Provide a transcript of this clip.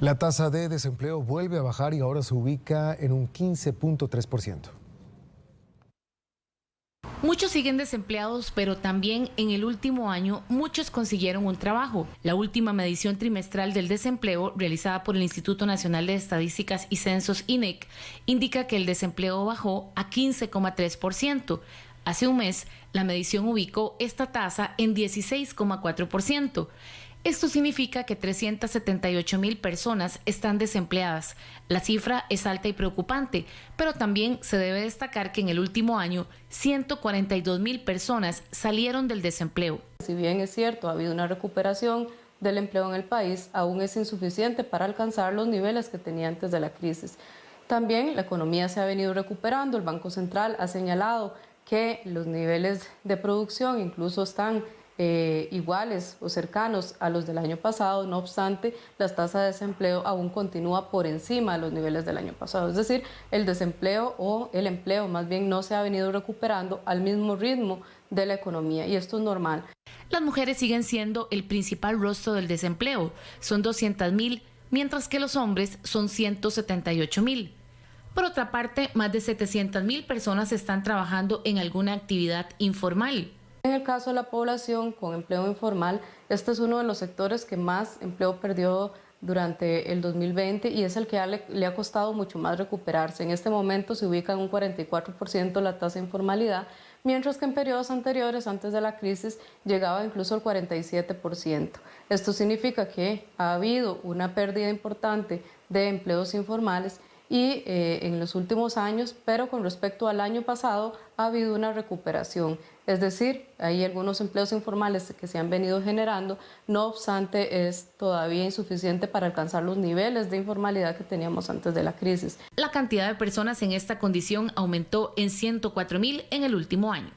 La tasa de desempleo vuelve a bajar y ahora se ubica en un 15.3%. Muchos siguen desempleados, pero también en el último año muchos consiguieron un trabajo. La última medición trimestral del desempleo, realizada por el Instituto Nacional de Estadísticas y Censos INEC, indica que el desempleo bajó a 15,3%. Hace un mes, la medición ubicó esta tasa en 16,4%. Esto significa que 378 mil personas están desempleadas. La cifra es alta y preocupante, pero también se debe destacar que en el último año 142 mil personas salieron del desempleo. Si bien es cierto, ha habido una recuperación del empleo en el país, aún es insuficiente para alcanzar los niveles que tenía antes de la crisis. También la economía se ha venido recuperando, el Banco Central ha señalado que los niveles de producción incluso están eh, iguales o cercanos a los del año pasado, no obstante, la tasa de desempleo aún continúa por encima de los niveles del año pasado. Es decir, el desempleo o el empleo más bien no se ha venido recuperando al mismo ritmo de la economía y esto es normal. Las mujeres siguen siendo el principal rostro del desempleo, son 200 mil, mientras que los hombres son 178 mil. Por otra parte, más de 700 mil personas están trabajando en alguna actividad informal. En el caso de la población con empleo informal, este es uno de los sectores que más empleo perdió durante el 2020 y es el que le, ha costado mucho más recuperarse. En este momento se ubica en un 44% la tasa de informalidad, mientras que en periodos anteriores, antes de la crisis, llegaba incluso al 47%. Esto significa que ha habido una pérdida importante de empleos informales y eh, en los últimos años, pero con respecto al año pasado ha habido una recuperación. Es decir, hay algunos empleos informales que se han venido generando, no obstante es todavía insuficiente para alcanzar los niveles de informalidad que teníamos antes de la crisis. La cantidad de personas en esta condición aumentó en 104 mil en el último año.